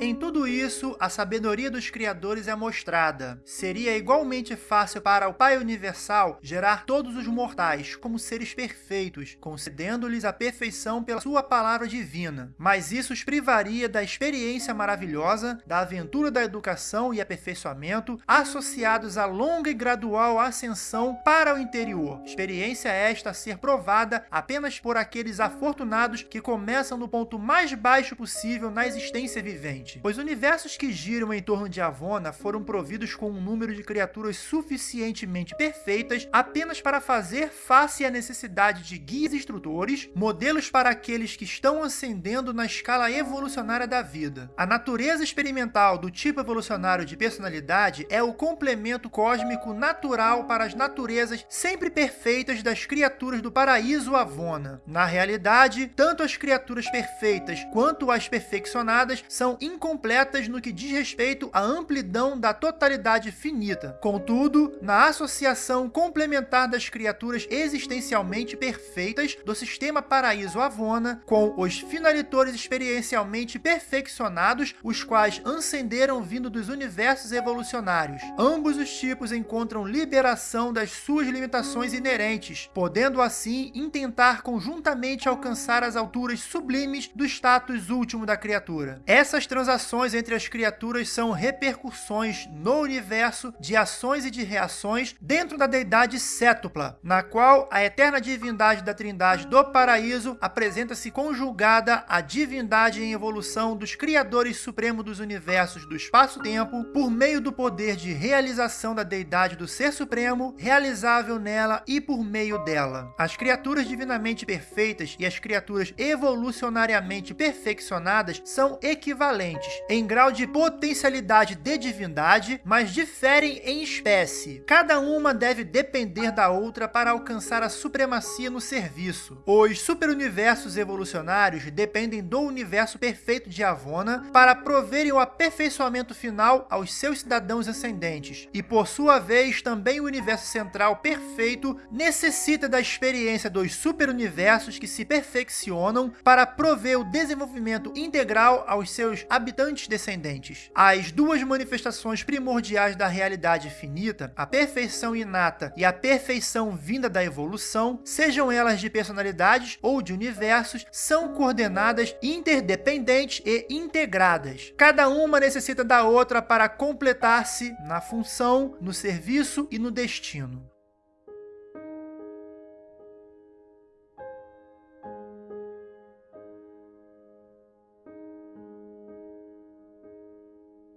Em tudo isso, a sabedoria dos criadores é mostrada. Seria igualmente fácil para o Pai Universal gerar todos os mortais como seres perfeitos, concedendo-lhes a perfeição pela sua palavra divina. Mas isso os privaria da experiência maravilhosa, da aventura da educação e aperfeiçoamento, associados à longa e gradual ascensão para o interior. Experiência esta a ser provada apenas por aqueles afortunados que começam no ponto mais baixo possível na existência vivente. Os universos que giram em torno de Avona foram providos com um número de criaturas suficientemente perfeitas apenas para fazer face à necessidade de guias instrutores, modelos para aqueles que estão ascendendo na escala evolucionária da vida. A natureza experimental do tipo evolucionário de personalidade é o complemento cósmico natural para as naturezas sempre perfeitas das criaturas do paraíso Avona. Na realidade, tanto as criaturas perfeitas quanto as perfeccionadas são incompletas no que diz respeito à amplidão da totalidade finita. Contudo, na associação complementar das criaturas existencialmente perfeitas do sistema paraíso Avona com os finalitores experiencialmente perfeccionados, os quais ascenderam vindo dos universos evolucionários. Ambos os tipos encontram liberação das suas limitações inerentes, podendo assim intentar conjuntamente alcançar as alturas sublimes do status último da criatura. Essas transações entre as criaturas são repercussões no universo de ações e de reações dentro da deidade cétupla, na qual a eterna divindade da trindade do paraíso apresenta-se conjugada à divindade em evolução dos criadores supremos dos universos do espaço-tempo por meio do poder de realização da deidade do Ser Supremo, realizável nela e por meio dela. As criaturas divinamente perfeitas e as criaturas evolucionariamente perfeccionadas são equivalentes em grau de potencialidade de divindade, mas diferem em espécie. Cada uma deve depender da outra para alcançar a supremacia no serviço. Os superuniversos evolucionários dependem do universo perfeito de Avona para proverem o aperfeiçoamento final aos seus cidadãos ascendentes. E por sua vez, também o universo central perfeito necessita da experiência dos superuniversos que se perfeccionam para prover o desenvolvimento integral aos seus habitantes descendentes. As duas manifestações primordiais da realidade finita, a perfeição inata e a perfeição vinda da evolução, sejam elas de personalidades ou de universos, são coordenadas interdependentes e integradas. Cada uma necessita da outra para completar-se na função, no serviço e no destino.